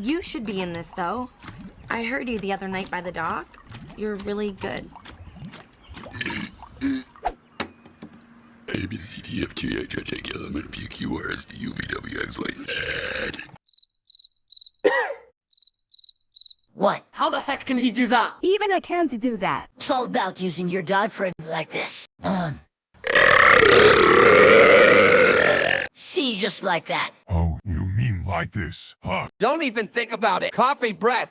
You should be in this, though. I heard you the other night by the dock. You're really good. A, B, C, D, F, G, H, I, J, K, L, M, N, P, Q, R, S, T, U, V, W, X, Y, Z. What? How the heck can he do that? Even I can't do that. It's all about using your diaphragm like this. Um. See, just like that. Like this, huh? Don't even think about it. Coffee breath.